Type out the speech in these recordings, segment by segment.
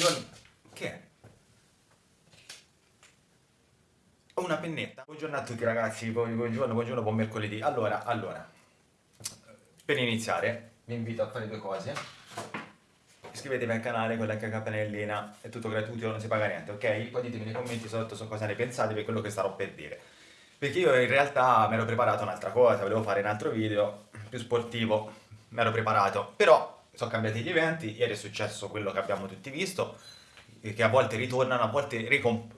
buongiorno. Che è? Una pennetta. Buongiorno a tutti ragazzi, buongiorno, buongiorno, buon mercoledì. Allora, allora, per iniziare vi invito a fare due cose. Iscrivetevi al canale con la campanellina, è tutto gratuito, non si paga niente, ok? Poi ditemi nei commenti sotto su cosa ne pensate per quello che starò per dire. Perché io in realtà mi ero preparato un'altra cosa, volevo fare un altro video più sportivo, mi ero preparato, però sono cambiati gli eventi, ieri è successo quello che abbiamo tutti visto, che a volte ritornano, a volte ricomp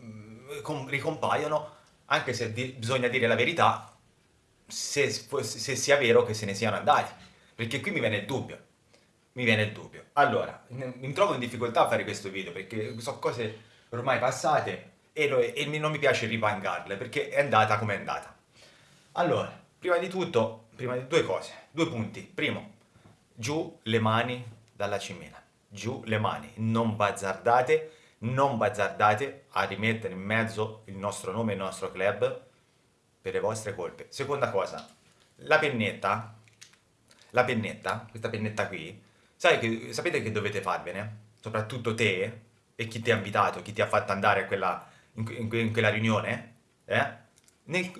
ricompaiono, anche se di bisogna dire la verità, se, se, sia vero che se ne siano andati, perché qui mi viene il dubbio, mi viene il dubbio. Allora, mi trovo in difficoltà a fare questo video, perché sono cose ormai passate e, e non mi piace ripangarle, perché è andata come è andata. Allora, prima di tutto, prima di due cose, due punti. Primo, giù le mani dalla cimina, giù le mani, non bazzardate, non bazzardate a rimettere in mezzo il nostro nome il nostro club per le vostre colpe. Seconda cosa, la pennetta, la pennetta, questa pennetta qui, che, sapete che dovete farvene? Soprattutto te e chi ti ha invitato, chi ti ha fatto andare quella, in, in, in, quella riunione, eh? nel,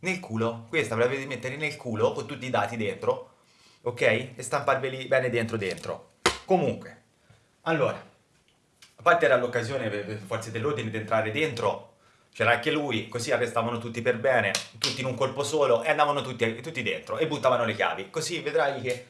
nel culo, questa ve la dovete mettere nel culo con tutti i dati dentro ok? E stamparveli bene dentro dentro. Comunque, allora, a parte era l'occasione per le forze dell'ordine di entrare dentro, c'era anche lui, così arrestavano tutti per bene, tutti in un colpo solo, e andavano tutti, tutti dentro, e buttavano le chiavi. Così vedrai che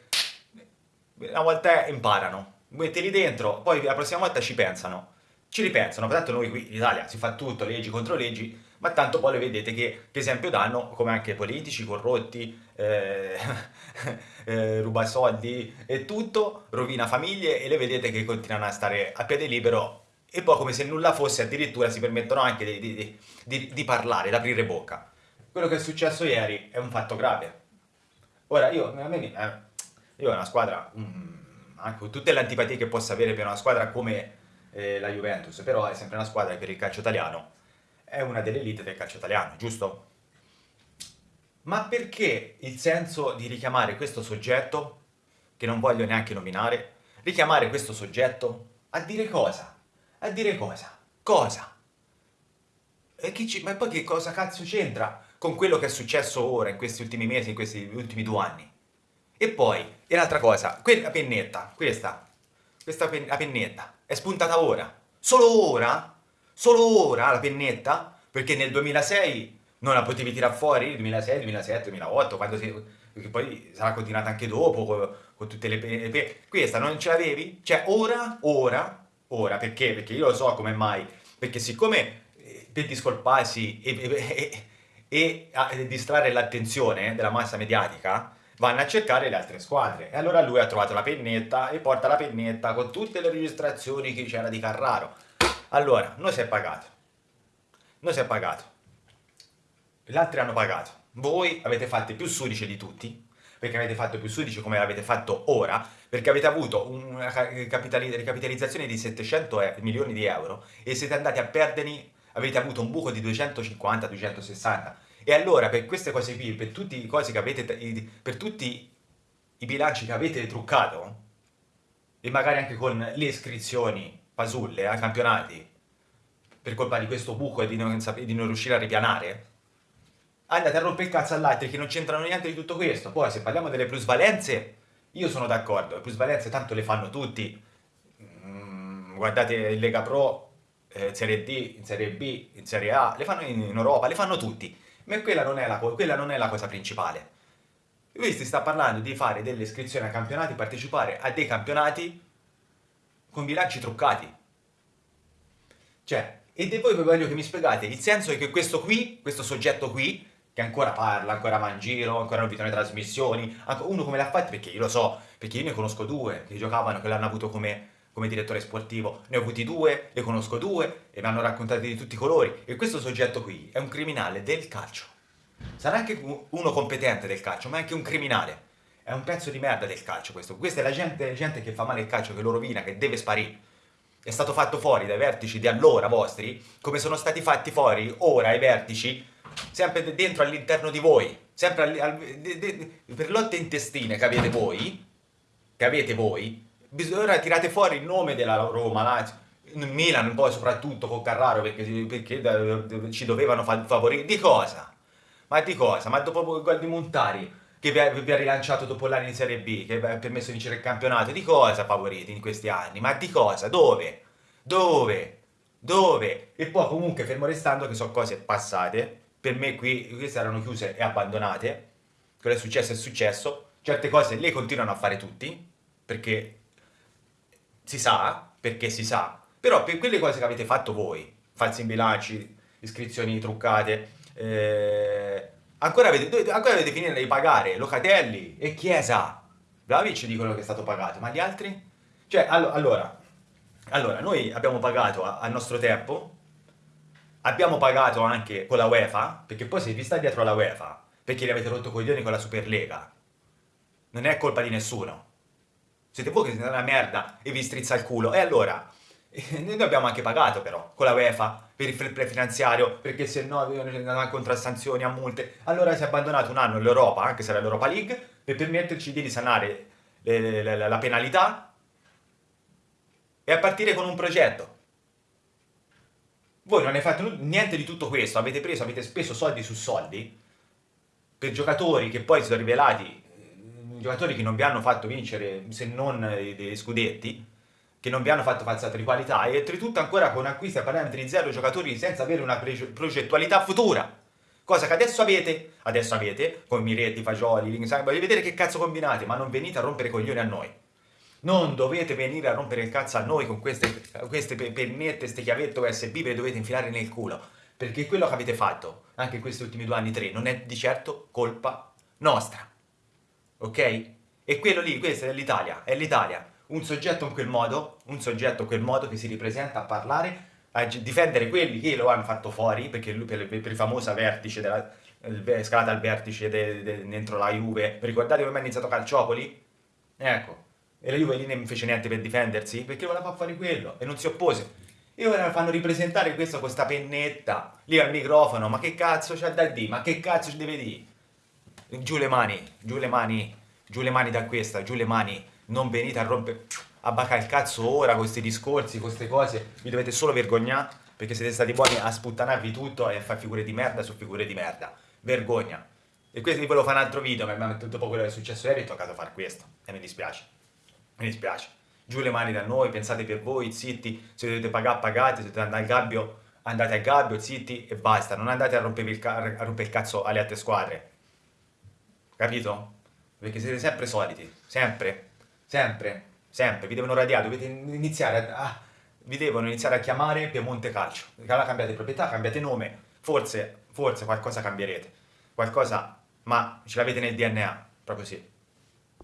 una volta imparano, mettili dentro, poi la prossima volta ci pensano. Ci ripensano, tanto noi qui in Italia si fa tutto, leggi contro leggi, ma tanto poi le vedete che, che esempio danno, come anche politici corrotti, eh, eh, ruba soldi e tutto, rovina famiglie e le vedete che continuano a stare a piede libero e poi come se nulla fosse addirittura si permettono anche di, di, di, di parlare, di aprire bocca. Quello che è successo ieri è un fatto grave. Ora io, a me, eh, io ho una squadra, um, anche con tutte le antipatie che possa avere per una squadra come eh, la Juventus, però è sempre una squadra che per il calcio italiano è una delle elite del calcio italiano, giusto? Ma perché il senso di richiamare questo soggetto, che non voglio neanche nominare, richiamare questo soggetto a dire cosa? A dire cosa? Cosa? E chi ci... Ma poi che cosa cazzo c'entra con quello che è successo ora, in questi ultimi mesi, in questi ultimi due anni? E poi, e l'altra cosa, quella pennetta, questa, questa pen pennetta, è spuntata ora. Solo ora? Solo ora la pennetta? Perché nel 2006 non la potevi tirare fuori, 2006, 2007, 2008, quando si, poi sarà continuata anche dopo con, con tutte le pene. Questa non ce l'avevi? Cioè ora, ora, ora, perché? Perché io lo so come mai, perché siccome eh, per discolparsi e, e, e, e distrarre l'attenzione della massa mediatica, vanno a cercare le altre squadre. E allora lui ha trovato la pennetta e porta la pennetta con tutte le registrazioni che c'era di Carraro. Allora, noi si è pagato. Noi si è pagato gli altri hanno pagato. Voi avete fatto più sudice di tutti, perché avete fatto più sudice come l'avete fatto ora, perché avete avuto una ricapitalizzazione di 700 milioni di euro e siete andati a perderli, avete avuto un buco di 250-260. E allora per queste cose qui, per tutti i avete, per tutti i bilanci che avete truccato, e magari anche con le iscrizioni pasulle ai campionati, per colpa di questo buco e di non, di non riuscire a ripianare, andate a rompere il cazzo all'altro che non c'entrano niente di tutto questo. Poi se parliamo delle plusvalenze, io sono d'accordo, le plusvalenze tanto le fanno tutti. Mm, guardate il Lega Pro, eh, Serie D, in Serie B, in Serie A, le fanno in, in Europa, le fanno tutti. Ma quella non, la, quella non è la cosa principale. Qui si sta parlando di fare delle iscrizioni a campionati, partecipare a dei campionati con bilanci truccati. Cioè, e voi voglio che mi spiegate, il senso è che questo qui, questo soggetto qui, che ancora parla, ancora va in giro, ancora non vedono le trasmissioni, uno come l'ha fatto, perché io lo so, perché io ne conosco due che giocavano, che l'hanno avuto come, come direttore sportivo, ne ho avuti due, ne conosco due e mi hanno raccontato di tutti i colori e questo soggetto qui è un criminale del calcio. Sarà anche uno competente del calcio, ma è anche un criminale. È un pezzo di merda del calcio questo. Questa è la gente, gente che fa male il calcio, che lo rovina, che deve sparire. È stato fatto fuori dai vertici di allora vostri, come sono stati fatti fuori ora i vertici sempre dentro all'interno di voi, sempre al, al, de, de, per lotte intestine che avete voi, che avete voi, bisogna tirate fuori il nome della Roma, là, Milan, poi soprattutto con Carraro, perché, perché ci dovevano favorire. Di cosa? Ma di cosa? Ma dopo il gol di Montari, che vi ha, vi ha, rilanciato dopo l'anno in Serie B, che vi ha permesso di vincere il campionato, di cosa favoriti in questi anni? Ma di cosa? Dove? Dove? Dove? E poi comunque fermo restando che sono cose passate, per me qui queste erano chiuse e abbandonate, quello è successo è successo, certe cose le continuano a fare tutti, perché si sa, perché si sa, però per quelle cose che avete fatto voi, falsi in bilanci, iscrizioni truccate, eh, ancora, avete, ancora avete finito di pagare Locatelli e Chiesa. Vlaovic dicono che è stato pagato, ma gli altri? Cioè, allora, allora noi abbiamo pagato al nostro tempo, abbiamo pagato anche con la UEFA, perché poi se vi sta dietro la UEFA, perché li avete rotto coglioni con la Superlega, non è colpa di nessuno. Siete voi che siete una merda e vi strizza il culo. E allora, noi abbiamo anche pagato però, con la UEFA, per il fair finanziario, perché se no andavano incontro a sanzioni, a multe. Allora si è abbandonato un anno l'Europa, anche se era l'Europa League, per permetterci di risanare le, le, le, la penalità e a partire con un progetto. Voi non ne fate niente di tutto questo, avete preso, avete speso soldi su soldi per giocatori che poi si sono rivelati eh, giocatori che non vi hanno fatto vincere se non dei scudetti che non vi hanno fatto falsate di qualità e oltretutto ancora con acquisti a parametri zero giocatori senza avere una progettualità futura. Cosa che adesso avete, adesso avete, con Miretti, Fagioli, Lingsang, voglio vedere che cazzo combinate, ma non venite a rompere coglioni a noi. Non dovete venire a rompere il cazzo a noi con queste, queste pennette, queste chiavette USB, ve le dovete infilare nel culo. Perché quello che avete fatto, anche in questi ultimi due anni, tre, non è di certo colpa nostra. Ok? E quello lì, questa è l'Italia, è l'Italia un soggetto in quel modo, un soggetto in quel modo che si ripresenta a parlare, a difendere quelli che lo hanno fatto fuori, perché lui per, per il famoso vertice della scalata al vertice de, de, dentro la Juve, ricordate come è iniziato Calciopoli? Ecco, e la Juve lì non fece niente per difendersi, perché voleva fare quello, e non si oppose. E ora fanno ripresentare questo con questa pennetta, lì al microfono, ma che cazzo c'ha da dire, ma che cazzo ci deve dire? Giù le mani, giù le mani, giù le mani da questa, giù le mani, non venite a rompere a bacca il cazzo ora con questi discorsi, con queste cose, vi dovete solo vergognare perché siete stati buoni a sputtanarvi tutto e a fare figure di merda su figure di merda. Vergogna. E questo vi volevo fare un altro video, ma dopo quello che è successo ieri è toccato fare questo. E mi dispiace. Mi dispiace. Giù le mani da noi, pensate per voi, zitti, se dovete pagare, pagate, se dovete andare al gabbio, andate al gabbio, zitti e basta. Non andate a rompere il, a rompere il cazzo alle altre squadre. Capito? Perché siete sempre soliti, sempre. Sempre, sempre, vi devono radiare, dovete iniziare a, ah, vi devono iniziare a chiamare Piemonte Calcio. Allora cambiate proprietà, cambiate nome, forse, forse qualcosa cambierete, qualcosa, ma ce l'avete nel DNA, proprio sì.